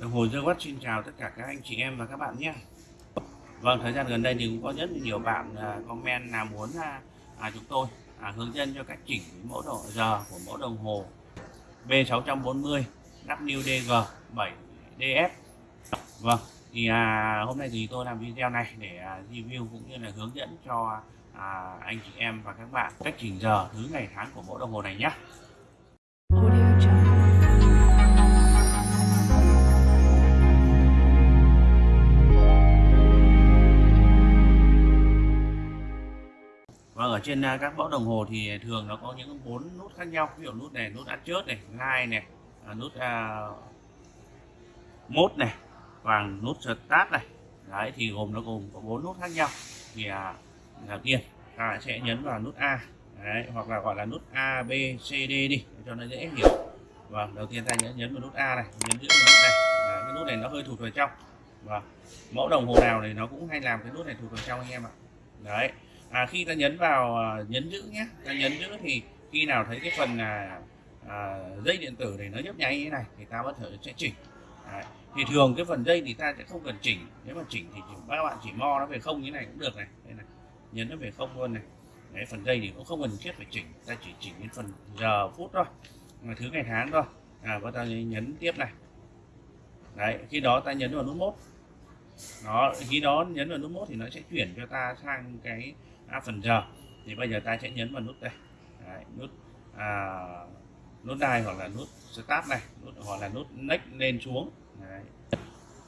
Đồng hồ Dương xin chào tất cả các anh chị em và các bạn nhé. Vâng, thời gian gần đây thì cũng có rất nhiều bạn à, comment là muốn à, à, chúng tôi à, hướng dẫn cho cách chỉnh mẫu độ giờ của mẫu đồng hồ B640 WDG 7DS. Vâng, thì à, hôm nay thì tôi làm video này để à, review cũng như là hướng dẫn cho à, anh chị em và các bạn cách chỉnh giờ thứ ngày tháng của mẫu đồng hồ này nhé. Ở trên à, các mẫu đồng hồ thì thường nó có những bốn nút khác nhau. Ví dụ nút này nút ăn chớt này line này nút uh, mốt à, à, này và nút start này. Đấy thì gồm nó gồm có bốn nút khác nhau. Thì à, đầu tiên ta sẽ nhấn vào nút A. Đấy, hoặc là gọi là nút A B C D đi để cho nó dễ hiểu. Vâng đầu tiên ta nhấn nhấn vào nút A này nhấn giữ vào nút này. Đấy, cái nút này nó hơi thụt vào trong. Vâng mẫu đồng hồ nào thì nó cũng hay làm cái nút này thụt vào trong anh em ạ. Đấy à, khi ta nhấn vào à, nhấn giữ nhé ta nhấn giữ thì khi nào thấy cái phần là à, dây điện tử này nó nhấp nháy như thế này thì ta bắt thử sẽ chỉnh. Đấy. thì thường cái phần dây thì ta sẽ không cần chỉnh nếu mà chỉnh thì chỉ, các bạn chỉ mo nó về không như này cũng được này. Đây này nhấn nó về không luôn này. Đấy, phần dây thì cũng không cần thiết phải chỉnh ta chỉ chỉnh đến phần giờ phút thôi mà thứ ngày tháng thôi. À và ta nhấn tiếp này. Đấy khi đó ta nhấn vào nút mốt đó khi đó nhấn vào nút mốt thì nó sẽ chuyển cho ta sang cái à, phần giờ. Thì bây giờ ta sẽ nhấn vào nút đây. Đấy, nút à, nút đai hoặc là nút start này nút hoặc là nút next lên xuống. Đấy.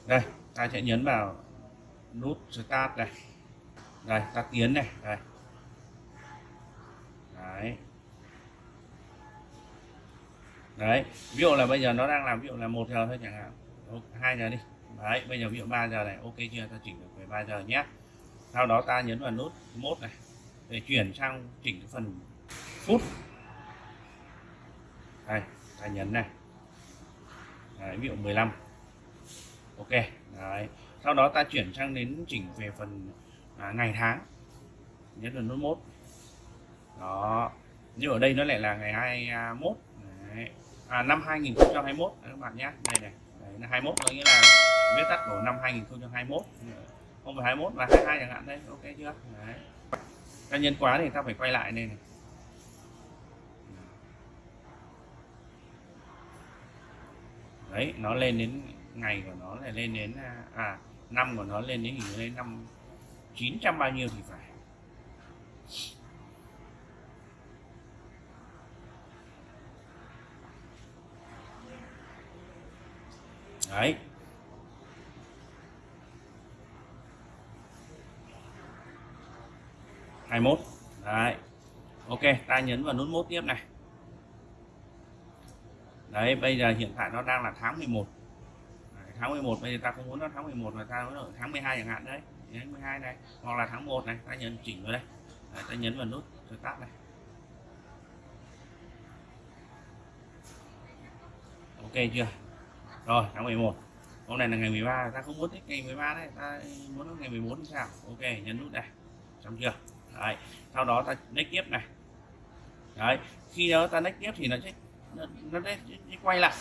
đây ta sẽ nhấn vào nút start này. Đây ta tiến này đây. Đấy. Đấy ví dụ là bây giờ nó đang làm ví dụ là một giờ thôi chẳng hạn. Hai giờ đi đấy bây giờ ví dụ 3 giờ này ok chưa? Ta chỉnh được về 3 giờ nhé. Sau đó ta nhấn vào nút mốt này để chuyển sang chỉnh cái phần phút. Đây ta nhấn này. Đấy, ví dụ 15 ok đấy. Sau đó ta chuyển sang đến chỉnh về phần à, ngày tháng. Nhấn vào nút mốt đó. Như ở đây nó lại là ngày 21 đấy. À, năm 2021 các bạn nhé. Đây này. Đấy, là 21 có nghĩa là viết tắt của năm 2021 không phải 21 và 22 chẳng hạn đấy. Ok chưa? Đấy. Ta nhân quá thì ta phải quay lại này, này. Đấy nó lên đến ngày của nó là lên đến à, à năm của nó lên đến hình lên năm 900 bao nhiêu thì phải. Đấy. Hai mốt. Đấy. Ok ta nhấn vào nút mốt tiếp này. Đấy bây giờ hiện tại nó đang là tháng 11 đấy, tháng 11 bây giờ ta không muốn nó tháng 11 mà ta muốn ở tháng 12 chẳng hạn đấy. Tháng 12 này hoặc là tháng 1 này ta nhấn chỉnh vào đây. Đấy, ta nhấn vào nút rồi tắt này. Ok chưa? Rồi tháng 11 hôm nay là ngày 13 ta không muốn thích ngày 13 đấy ta muốn ngày 14 sao? Ok nhấn nút này xong chưa? Đấy sau đó ta next tiếp này. Đấy khi đó ta next tiếp thì nó sẽ nó, nó sẽ, sẽ quay lại.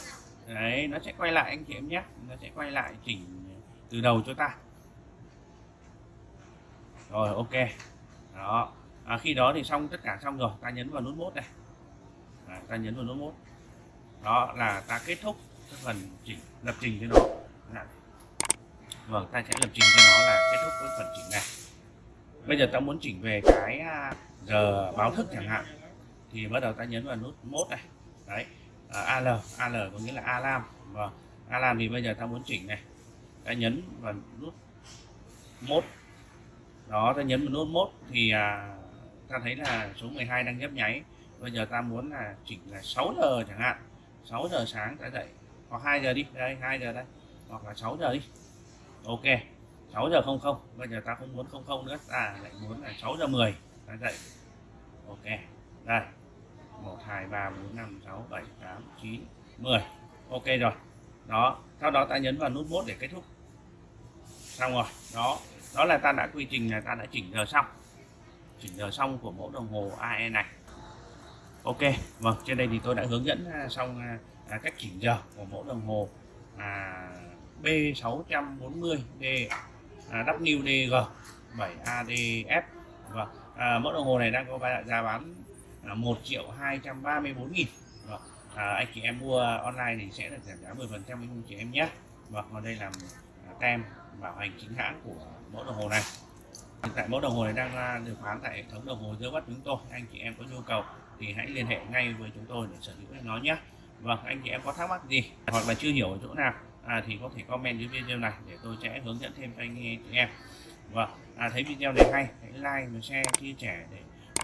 Đấy nó sẽ quay lại anh chị em nhé. Nó sẽ quay lại chỉnh từ đầu cho ta. Rồi ok. Đó. À, khi đó thì xong tất cả xong rồi. Ta nhấn vào nút mốt này. À, ta nhấn vào nút mốt đó là ta kết thúc cái phần chỉnh lập trình cho nó. Vâng ta sẽ lập trình cho nó là kết thúc cái phần chỉnh này bây giờ ta muốn chỉnh về cái à, giờ báo thức chẳng hạn. Thì bắt đầu ta nhấn vào nút mốt này. Đấy à, al al có nghĩa là alarm. Và alarm thì bây giờ ta muốn chỉnh này. Ta nhấn vào nút mốt đó ta nhấn vào nút mốt thì à, ta thấy là số 12 đang nhấp nháy. Bây giờ ta muốn là chỉnh là 6 giờ chẳng hạn. 6 giờ sáng ta dậy. Hoặc 2 giờ đi. Đây 2 giờ đây. Hoặc là 6 giờ đi. Ok. 6 giờ 00 bây giờ ta không muốn 00 nữa. Ta lại muốn là 6 giờ 10 ta dậy. Ok đây. 1 2 3 4 5 6 7 8 9 10 ok rồi. Đó sau đó ta nhấn vào nút mốt để kết thúc. Xong rồi. Đó đó là ta đã quy trình là ta đã chỉnh giờ xong. Chỉnh giờ xong của mẫu đồng hồ AE này. Ok vâng trên đây thì tôi đã hướng dẫn à, xong à, cách chỉnh giờ của mẫu đồng hồ à, B640D WDG 7ADF và vâng, à, mẫu đồng hồ này đang có giá bán là 1 triệu 234 nghìn. Và à, anh chị em mua online thì sẽ được giảm giá 10 phần trăm anh chị em nhé. Vâng, và còn đây là à, tem bảo hành chính hãng của mẫu đồng hồ này. Hiện tại mẫu đồng hồ này đang à, được bán tại hệ thống đồng hồ dưới bắt chúng tôi. Anh chị em có nhu cầu thì hãy liên hệ ngay với chúng tôi để sở hữu nó nhé. Vâng anh chị em có thắc mắc gì hoặc là chưa hiểu ở chỗ nào à, thì có thể comment dưới video này để tôi sẽ hướng dẫn thêm cho anh chị em. Vâng à, thấy video này hay hãy like và share chia sẻ để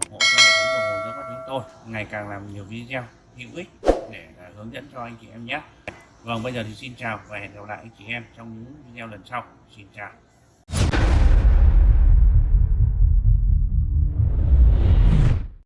ủng hộ cho hệ thống đồng hồ dưới chúng tôi. Ngày càng làm nhiều video hữu ích để à, hướng dẫn cho anh chị em nhé. Vâng bây giờ thì xin chào và hẹn gặp lại anh chị em trong những video lần sau. Xin chào.